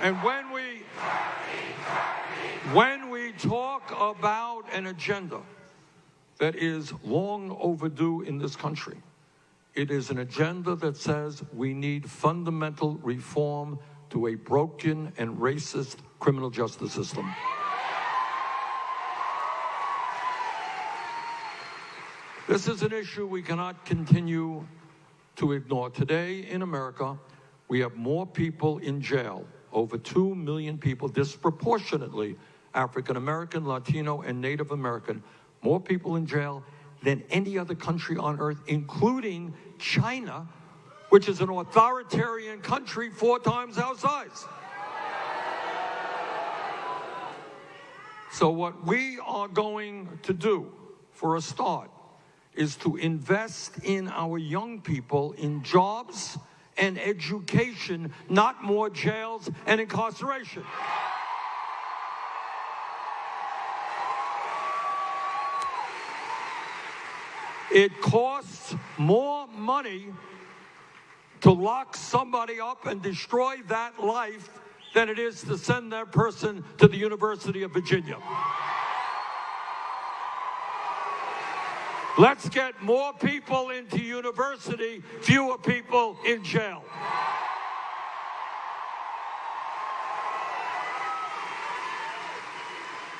And when we when we talk about an agenda that is long overdue in this country, it is an agenda that says we need fundamental reform to a broken and racist criminal justice system. This is an issue we cannot continue to ignore. Today in America, we have more people in jail, over 2 million people, disproportionately African American, Latino, and Native American, more people in jail than any other country on earth, including China, which is an authoritarian country four times our size. So, what we are going to do for a start is to invest in our young people in jobs and education, not more jails and incarceration. It costs more money to lock somebody up and destroy that life than it is to send that person to the University of Virginia. Let's get more people into university, fewer people in jail.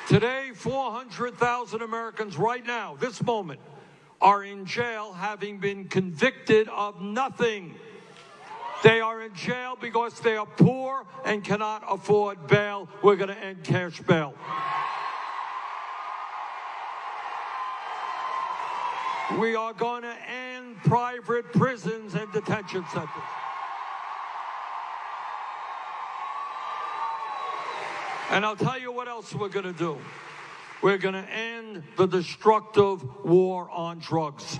Today, 400,000 Americans right now, this moment, are in jail having been convicted of nothing. They are in jail because they are poor and cannot afford bail. We're going to end cash bail. We are going to end private prisons and detention centers. And I'll tell you what else we're going to do. We're going to end the destructive war on drugs.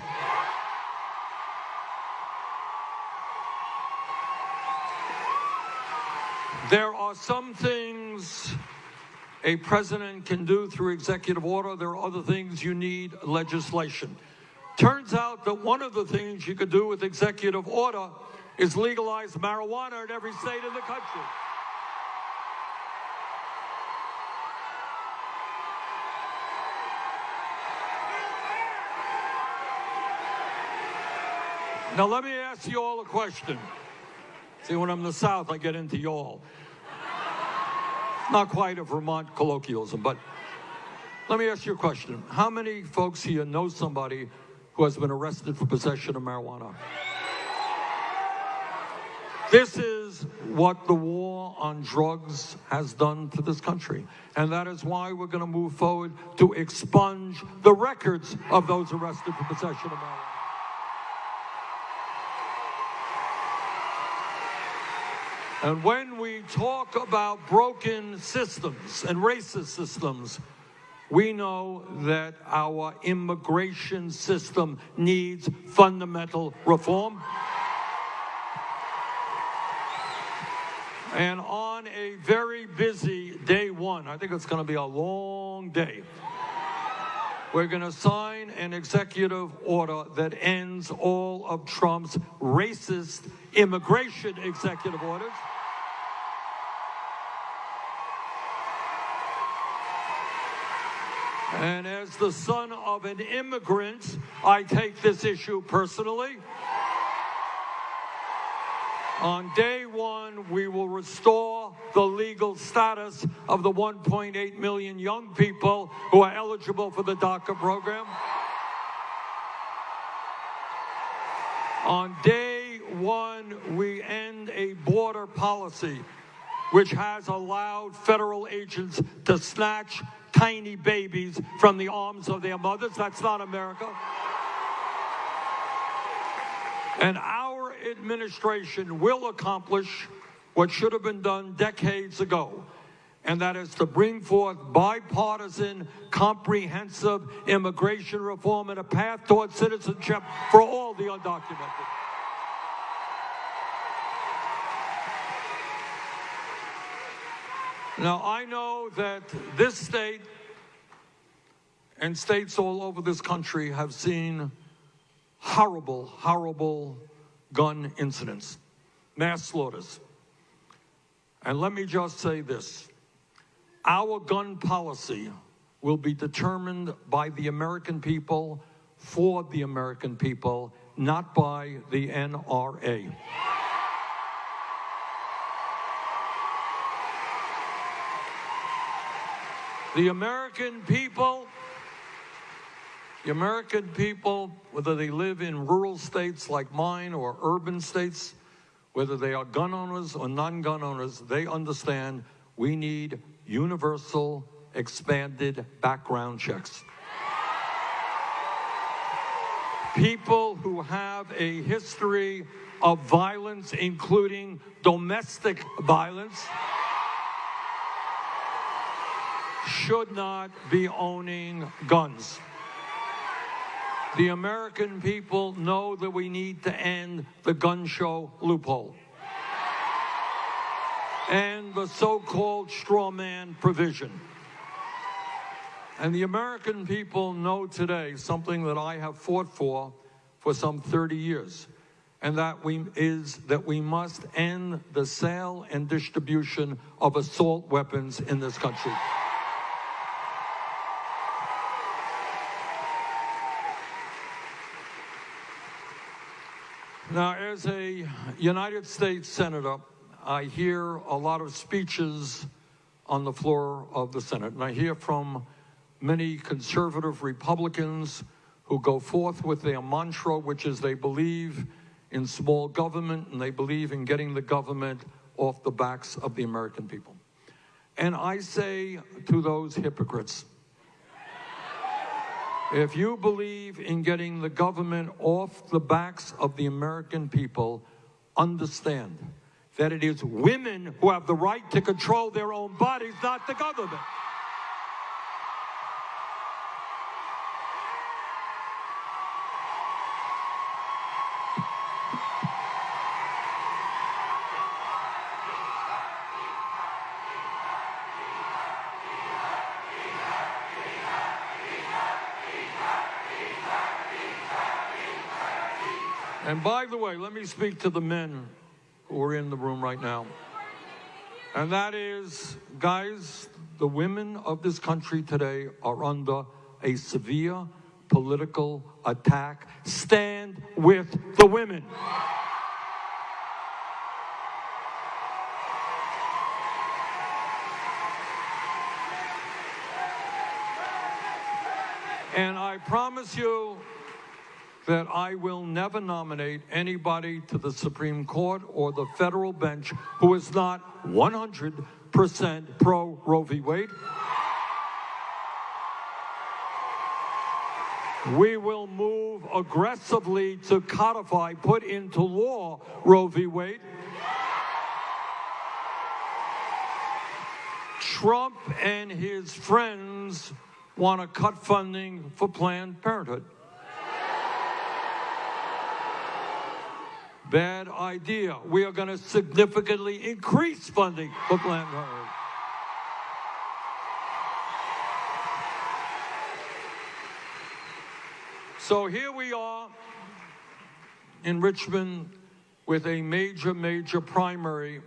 There are some things a president can do through executive order. There are other things you need legislation. Turns out that one of the things you could do with executive order is legalize marijuana in every state in the country. Now, let me ask you all a question. See, when I'm in the South, I get into y'all. Not quite a Vermont colloquialism, but let me ask you a question. How many folks here know somebody who has been arrested for possession of marijuana? This is what the war on drugs has done to this country. And that is why we're going to move forward to expunge the records of those arrested for possession of marijuana. And when we talk about broken systems and racist systems, we know that our immigration system needs fundamental reform. And on a very busy day one, I think it's going to be a long day, we're going to sign an executive order that ends all of Trump's racist immigration executive orders. And as the son of an immigrant, I take this issue personally. On day one, we will restore the legal status of the 1.8 million young people who are eligible for the DACA program. On day one, we end a border policy which has allowed federal agents to snatch tiny babies from the arms of their mothers. That's not America. And our administration will accomplish what should have been done decades ago, and that is to bring forth bipartisan, comprehensive immigration reform and a path towards citizenship for all the undocumented. Now, I know that this state and states all over this country have seen horrible, horrible gun incidents, mass slaughters. And let me just say this our gun policy will be determined by the American people, for the American people, not by the NRA. The American people, the American people, whether they live in rural states like mine or urban states, whether they are gun owners or non gun owners, they understand we need universal, expanded background checks. People who have a history of violence, including domestic violence, should not be owning guns. The American people know that we need to end the gun show loophole and the so called straw man provision. And the American people know today something that I have fought for for some 30 years, and that we, is that we must end the sale and distribution of assault weapons in this country. Now, as a United States Senator, I hear a lot of speeches on the floor of the Senate, and I hear from many conservative Republicans who go forth with their mantra, which is they believe in small government and they believe in getting the government off the backs of the American people. And I say to those hypocrites, if you believe in getting the government off the backs of the American people, understand that it is women who have the right to control their own bodies, not the government. And by the way, let me speak to the men who are in the room right now. And that is, guys, the women of this country today are under a severe political attack. Stand with the women. And I promise you, that I will never nominate anybody to the Supreme Court or the federal bench who is not 100% pro Roe v. Wade. We will move aggressively to codify, put into law Roe v. Wade. Trump and his friends want to cut funding for Planned Parenthood. Bad idea. We are going to significantly increase funding for Planned Parenthood. So here we are in Richmond with a major, major primary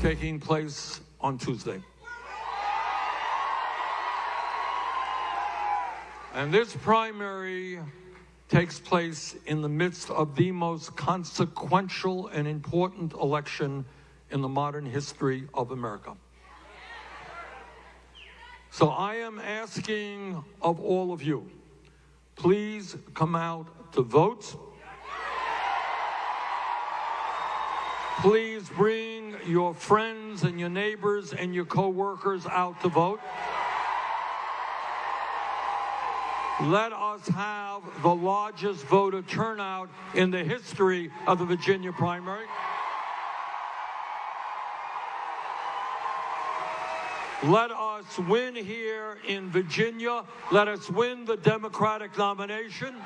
taking place on Tuesday. And this primary takes place in the midst of the most consequential and important election in the modern history of America. So I am asking of all of you, please come out to vote. Please bring your friends and your neighbors and your coworkers out to vote. Let us have the largest voter turnout in the history of the Virginia primary. Let us win here in Virginia. Let us win the Democratic nomination.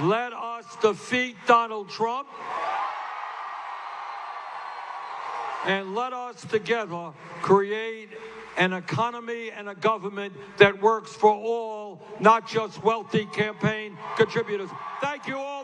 Let us defeat Donald Trump. And let us together create an economy and a government that works for all, not just wealthy campaign contributors. Thank you all.